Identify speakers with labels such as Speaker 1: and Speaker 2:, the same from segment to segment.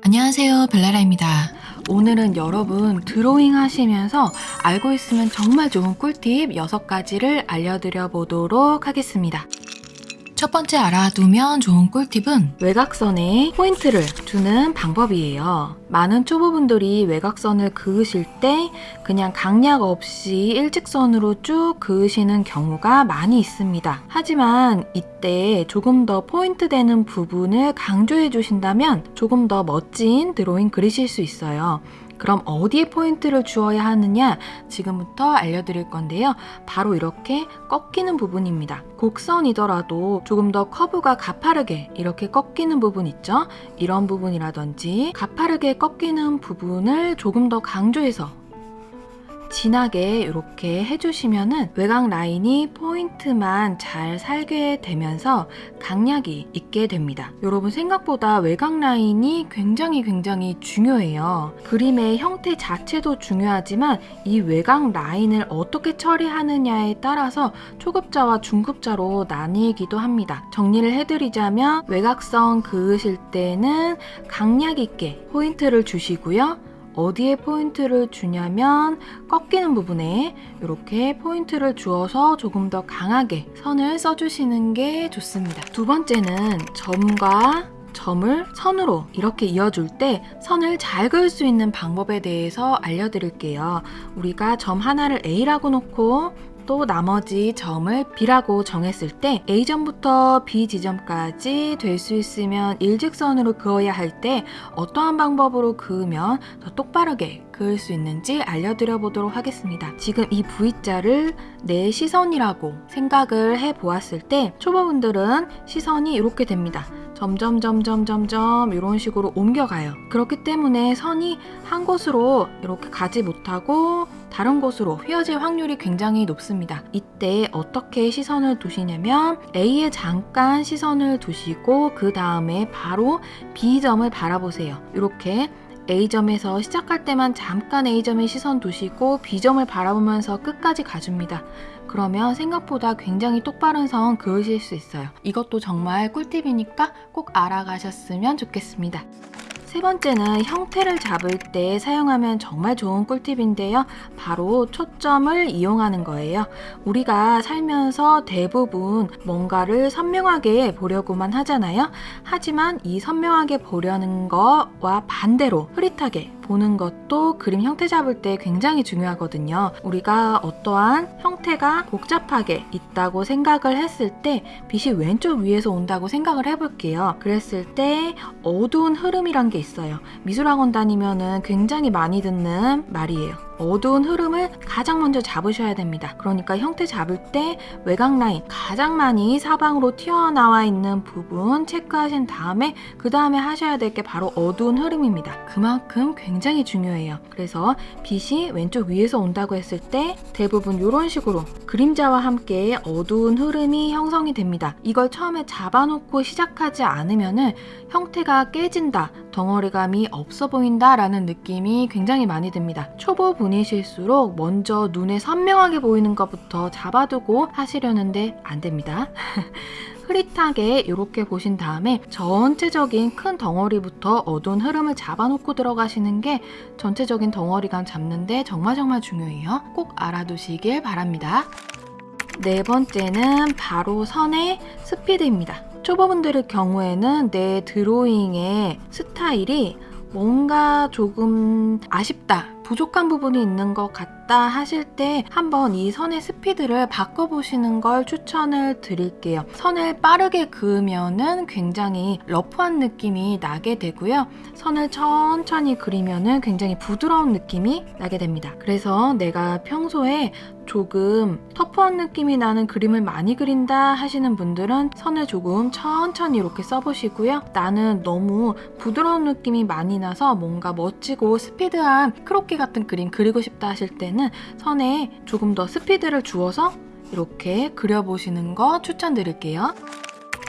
Speaker 1: 안녕하세요 벨라라입니다.
Speaker 2: 오늘은 여러분 드로잉 하시면서 알고 있으면 정말 좋은 꿀팁 6가지를 알려드려 보도록 하겠습니다.
Speaker 1: 첫 번째 알아두면 좋은 꿀팁은
Speaker 2: 외곽선에 포인트를 주는 방법이에요. 많은 초보분들이 외곽선을 그으실 때 그냥 강약 없이 일직선으로 쭉 그으시는 경우가 많이 있습니다. 하지만 이때 조금 더 포인트 되는 부분을 강조해 주신다면 조금 더 멋진 드로잉 그리실 수 있어요. 그럼 어디에 포인트를 주어야 하느냐 지금부터 알려드릴 건데요. 바로 이렇게 꺾이는 부분입니다. 곡선이더라도 조금 더 커브가 가파르게 이렇게 꺾이는 부분 있죠? 이런 부분이라든지 가파르게 꺾이는 부분을 조금 더 강조해서 진하게 이렇게 해주시면은 외곽 라인이 포인트만 잘 살게 되면서 강약이 있게 됩니다. 여러분 생각보다 외곽 라인이 굉장히 굉장히 중요해요. 그림의 형태 자체도 중요하지만 이 외곽 라인을 어떻게 처리하느냐에 따라서 초급자와 중급자로 나뉘기도 합니다. 정리를 해드리자면 외곽선 그으실 때는 강약 있게 포인트를 주시고요. 어디에 포인트를 주냐면 꺾이는 부분에 이렇게 포인트를 주어서 조금 더 강하게 선을 써주시는 게 좋습니다. 두 번째는 점과 점을 선으로 이렇게 이어줄 때 선을 잘 그을 수 있는 방법에 대해서 알려드릴게요. 우리가 점 하나를 A라고 놓고 또 나머지 점을 B라고 정했을 때 A점부터 B 지점까지 될 수 있으면 일직선으로 그어야 할 때 어떠한 방법으로 그으면 더 똑바르게 그을 수 있는지 알려드려 보도록 하겠습니다. 지금 이 V자를 내 시선이라고 생각을 해 보았을 때 초보분들은 시선이 이렇게 됩니다. 점점 점점 점점 이런 식으로 옮겨가요. 그렇기 때문에 선이 한 곳으로 이렇게 가지 못하고 다른 곳으로 휘어질 확률이 굉장히 높습니다. 이때 어떻게 시선을 두시냐면 A에 잠깐 시선을 두시고 그 다음에 바로 B점을 바라보세요. 이렇게 A점에서 시작할 때만 잠깐 A점에 시선 두시고 B점을 바라보면서 끝까지 가줍니다. 그러면 생각보다 굉장히 똑바른 선 그으실 수 있어요. 이것도 정말 꿀팁이니까 꼭 알아가셨으면 좋겠습니다. 세 번째는 형태를 잡을 때 사용하면 정말 좋은 꿀팁인데요. 바로 초점을 이용하는 거예요. 우리가 살면서 대부분 뭔가를 선명하게 보려고만 하잖아요. 하지만 이 선명하게 보려는 거와 반대로 흐릿하게 보는 것도 그림 형태 잡을 때 굉장히 중요하거든요. 우리가 어떠한 형태가 복잡하게 있다고 생각을 했을 때 빛이 왼쪽 위에서 온다고 생각을 해볼게요. 그랬을 때 어두운 흐름이란 게 있어요. 미술학원 다니면은 굉장히 많이 듣는 말이에요. 어두운 흐름을 가장 먼저 잡으셔야 됩니다. 그러니까 형태 잡을 때 외곽 라인 가장 많이 사방으로 튀어나와 있는 부분 체크하신 다음에 그 다음에 하셔야 될 게 바로 어두운 흐름입니다. 그만큼 굉장히 중요해요. 그래서 빛이 왼쪽 위에서 온다고 했을 때 대부분 이런 식으로 그림자와 함께 어두운 흐름이 형성이 됩니다. 이걸 처음에 잡아놓고 시작하지 않으면 형태가 깨진다, 덩어리감이 없어 보인다 라는 느낌이 굉장히 많이 듭니다. 초보 분이실수록 먼저 눈에 선명하게 보이는 것부터 잡아두고 하시려는데 안 됩니다. 흐릿하게 이렇게 보신 다음에 전체적인 큰 덩어리부터 어두운 흐름을 잡아놓고 들어가시는 게 전체적인 덩어리감 잡는데 정말 정말 중요해요. 꼭 알아두시길 바랍니다. 네 번째는 바로 선의 스피드입니다. 초보분들의 경우에는 내 드로잉의 스타일이 뭔가 조금 아쉽다, 부족한 부분이 있는 것 같다 하실 때 한번 이 선의 스피드를 바꿔보시는 걸 추천을 드릴게요. 선을 빠르게 그으면 은 굉장히 러프한 느낌이 나게 되고요. 선을 천천히 그리면 은 굉장히 부드러운 느낌이 나게 됩니다. 그래서 내가 평소에 조금 터프한 느낌이 나는 그림을 많이 그린다 하시는 분들은 선을 조금 천천히 이렇게 써보시고요. 나는 너무 부드러운 느낌이 많이 나서 뭔가 멋지고 스피드한 크로키 같은 그림 그리고 싶다 하실 때는 선에 조금 더 스피드를 주어서 이렇게 그려보시는 거 추천드릴게요.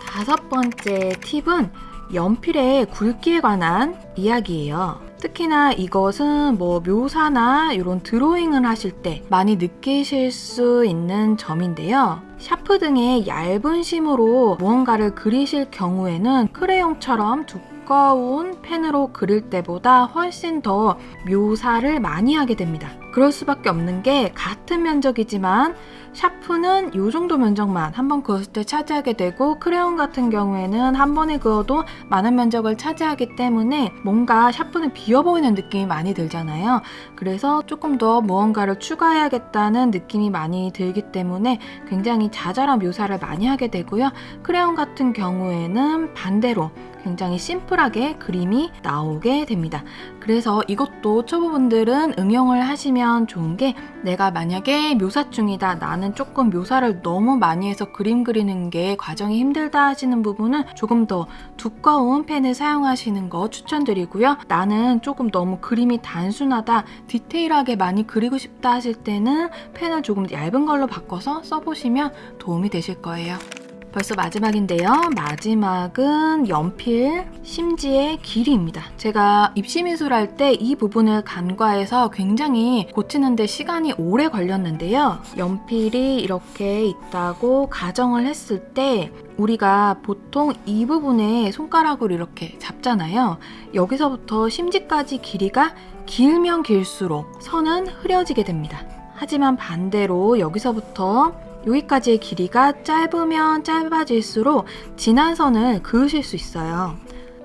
Speaker 2: 다섯 번째 팁은 연필의 굵기에 관한 이야기예요. 특히나 이것은 뭐 묘사나 이런 드로잉을 하실 때 많이 느끼실 수 있는 점인데요. 샤프 등의 얇은 심으로 무언가를 그리실 경우에는 크레용처럼 두꺼운 펜으로 그릴 때보다 훨씬 더 묘사를 많이 하게 됩니다. 그럴 수밖에 없는 게 같은 면적이지만 샤프는 이 정도 면적만 한 번 그었을 때 차지하게 되고 크레용 같은 경우에는 한 번에 그어도 많은 면적을 차지하기 때문에 뭔가 샤프는 비어 보이는 느낌이 많이 들잖아요. 그래서 조금 더 무언가를 추가해야겠다는 느낌이 많이 들기 때문에 굉장히 자잘한 묘사를 많이 하게 되고요. 크레용 같은 경우에는 반대로 굉장히 심플하게 그림이 나오게 됩니다. 그래서 이것도 초보분들은 응용을 하시면 좋은 게 내가 만약에 묘사 중이다 나는 조금 묘사를 너무 많이 해서 그림 그리는 게 과정이 힘들다 하시는 부분은 조금 더 두꺼운 펜을 사용하시는 거 추천드리고요. 나는 조금 너무 그림이 단순하다 디테일하게 많이 그리고 싶다 하실 때는 펜을 조금 얇은 걸로 바꿔서 써보시면 도움이 되실 거예요. 벌써 마지막인데요. 마지막은 연필 심지의 길이입니다. 제가 입시미술 할 때 이 부분을 간과해서 굉장히 고치는데 시간이 오래 걸렸는데요. 연필이 이렇게 있다고 가정을 했을 때 우리가 보통 이 부분에 손가락으로 이렇게 잡잖아요. 여기서부터 심지까지 길이가 길면 길수록 선은 흐려지게 됩니다. 하지만 반대로 여기서부터 여기까지의 길이가 짧으면 짧아질수록 진한 선을 그으실 수 있어요.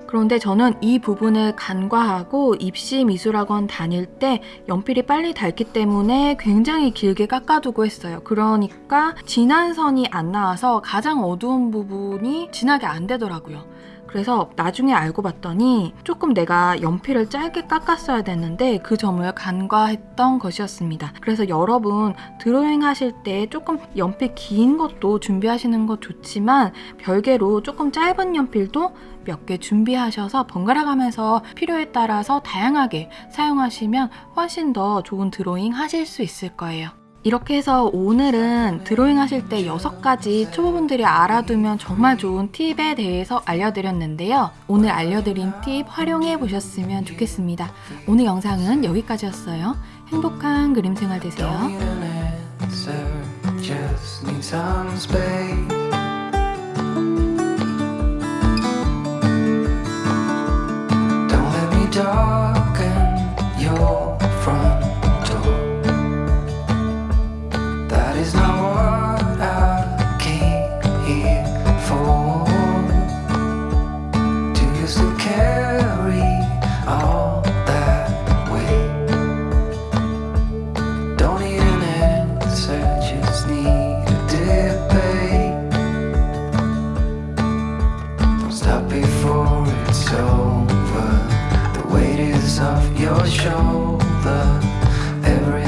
Speaker 2: 그런데 저는 이 부분을 간과하고 입시 미술학원 다닐 때 연필이 빨리 닳기 때문에 굉장히 길게 깎아두고 했어요. 그러니까 진한 선이 안 나와서 가장 어두운 부분이 진하게 안 되더라고요. 그래서 나중에 알고 봤더니 조금 내가 연필을 짧게 깎았어야 됐는데 그 점을 간과했던 것이었습니다. 그래서 여러분 드로잉 하실 때 조금 연필 긴 것도 준비하시는 것 좋지만 별개로 조금 짧은 연필도 몇 개 준비하셔서 번갈아 가면서 필요에 따라서 다양하게 사용하시면 훨씬 더 좋은 드로잉 하실 수 있을 거예요. 이렇게 해서 오늘은 드로잉 하실 때 6가지 초보분들이 알아두면 정말 좋은 팁에 대해서 알려드렸는데요. 오늘 알려드린 팁 활용해 보셨으면 좋겠습니다. 오늘 영상은 여기까지였어요. 행복한 그림 생활 되세요.
Speaker 3: Off your shoulder. Everything